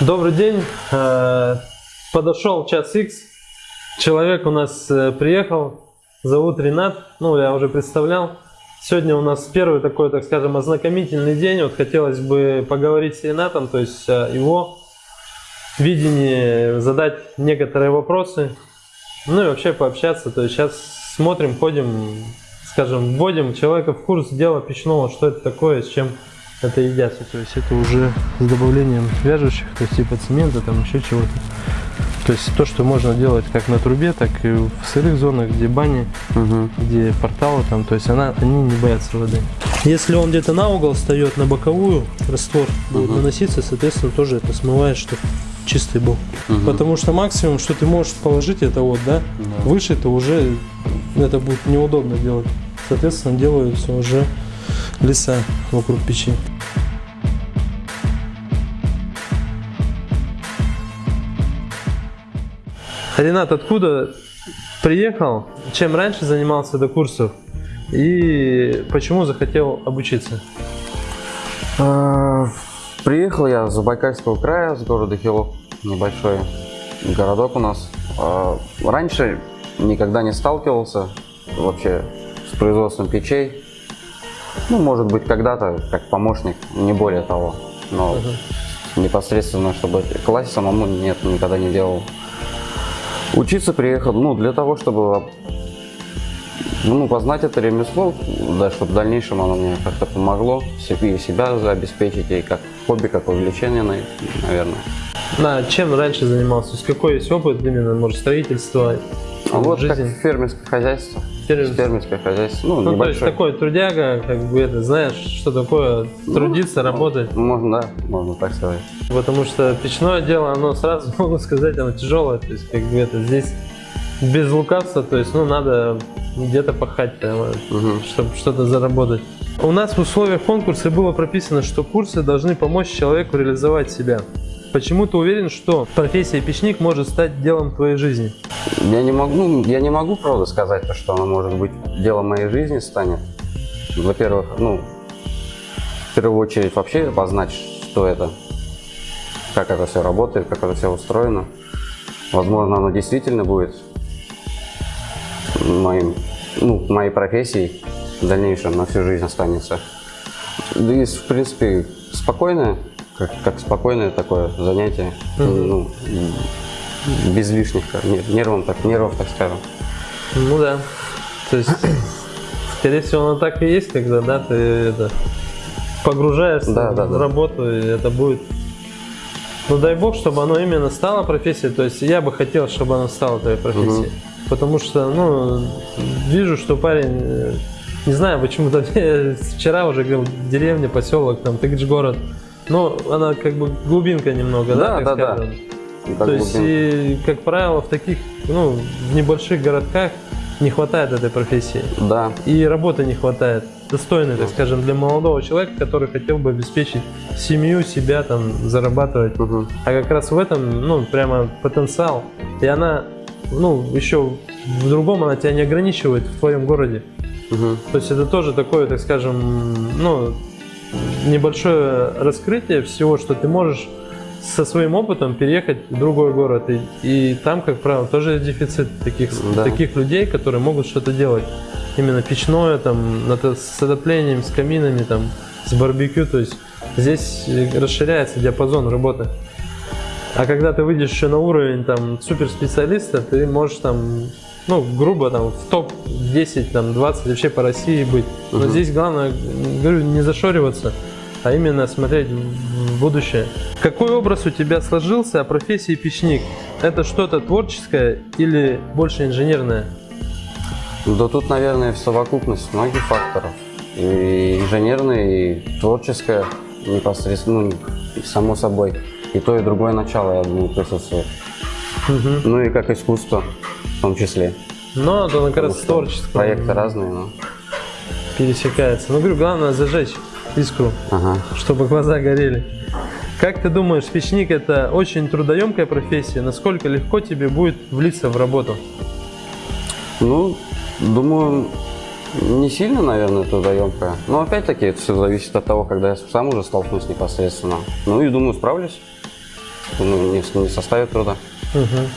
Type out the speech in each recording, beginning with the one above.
Добрый день. Э, Подошел час X. Человек у нас э, приехал. Зовут Ренат. Ну, я уже представлял. Сегодня у нас первый такой, так скажем, ознакомительный день. Вот хотелось бы поговорить с Ренатом, то есть э, его видение, задать некоторые вопросы. Ну и вообще пообщаться. То есть сейчас смотрим, ходим, скажем, вводим человека в курс дела печного, что это такое, с чем это едят. То есть это уже с добавлением вяжущих, то есть типа цемента, там еще чего-то. То есть то, что можно делать как на трубе, так и в сырых зонах, где бани, Угу. где порталы там, то есть она, они не боятся воды. Если он где-то на угол встает, на боковую, раствор будет Мгм. наноситься, соответственно, тоже это смывает, чтобы чистый был. Мгм. Потому что максимум, что ты можешь положить, это вот, да, Да. выше это уже, это будет неудобно делать. Соответственно, делаются уже леса вокруг печи. Ренат, откуда приехал? Чем раньше занимался до курсов? И почему захотел обучиться? А, Приехал я с Забайкальского края, с города Хилов, небольшой городок у нас. А, Раньше никогда не сталкивался вообще с производством печей. Ну, может быть, когда-то как помощник, не более того. Но непосредственно, чтобы класть самому, нет, никогда не делал. Учиться приехал, ну, для того, чтобы ну, познать это ремесло, да, чтобы в дальнейшем оно мне как-то помогло себе и себя обеспечить, и как хобби, как увлечение, на- наверное. На чем раньше занимался? То есть какой есть опыт именно, может, строительства, А вот жизни? как фермерское хозяйство. Фермерское. Фермерское хозяйство, ну, Ну, то есть такой трудяга, как бы это, знаешь, что такое трудиться, работать. Можно, да, можно так сказать. Потому что печное дело, оно сразу могу сказать, оно тяжелое. То есть, как бы это здесь без лукавства, то есть, ну, надо где-то пахать, Мгм. чтобы что-то заработать. У нас в условиях конкурса было прописано, что курсы должны помочь человеку реализовать себя. Почему ты уверен, что профессия печник может стать делом твоей жизни? Я не могу, ну, я не могу, правда, сказать, то, что оно может быть делом моей жизни станет. Во-первых, ну, в первую очередь вообще познать, что это, как это все работает, как это все устроено. Возможно, оно действительно будет моим, ну, моей профессией в дальнейшем на всю жизнь останется. Да и, в принципе, спокойное, как, как спокойное такое занятие, Мгм. ну, без лишних нер- нервов, так, нервов, так скажем. Ну да. То есть, скорее всего, оно так и есть, когда, да, ты это, погружаешься Да, в да. работу, и это будет... Ну дай бог, чтобы оно именно стало профессией. То есть я бы хотел, чтобы оно стало твоей профессией. Потому что, ну, вижу, что парень, э, не знаю, почему-то вчера уже говорил, деревня, поселок, там, Тыгч город. Ну, она как бы глубинка немного, да, Да, так да, да. скажем. Так То есть, глубинно. и, как правило, в таких, ну, в небольших городках не хватает этой профессии. Да, И работы не хватает. Достойной, так скажем, для молодого человека, который хотел бы обеспечить семью, себя, там, зарабатывать. Мгм. А как раз в этом, ну, прямо потенциал. И она, ну, еще в другом она тебя не ограничивает в твоем городе. Мгм. То есть это тоже такое, так скажем, ну, небольшое раскрытие всего, что ты можешь со своим опытом переехать в другой город. И, и там, как правило, тоже есть дефицит таких, Да. таких людей, которые могут что-то делать. Именно печное, там, с отоплением, с каминами, там, с барбекю. То есть здесь расширяется диапазон работы. А когда ты выйдешь еще на уровень там суперспециалиста, ты можешь там, ну, грубо там в топ-10, там, 20 вообще по России быть. Но Мгм. здесь главное, говорю, не зашориваться, а именно смотреть в в будущее. Какой образ у тебя сложился о профессии печник? Это что-то творческое или больше инженерное? Да тут, наверное, совокупность многих факторов. И инженерное, и творческое непосредственно, ну, само собой. И то, и другое начало, я думаю, присутствует. Мгм. Ну и как искусство в том числе. Но это как раз творческое. Проекты разные, но... Пересекается. Ну, говорю, главное зажечь искру. Ага. чтобы глаза горели. Как ты думаешь, печник это очень трудоемкая профессия? Насколько легко тебе будет влиться в работу? Ну, думаю, не сильно, наверное, трудоемкая. Но опять-таки это все зависит от того, когда я сам уже столкнусь непосредственно. Ну и думаю, справлюсь. ну, не, не составит труда. Мгм.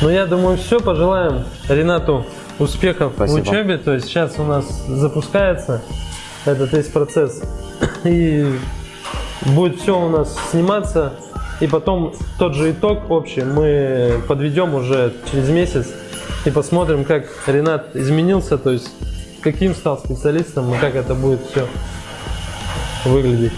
Ну, я думаю, все. Пожелаем Ренату успехов Спасибо. в учебе. То есть сейчас у нас запускается этот весь процесс. И будет все у нас сниматься. И потом тот же итог общий мы подведем уже через месяц и посмотрим, как Ренат изменился, то есть каким стал специалистом и как это будет все выглядеть.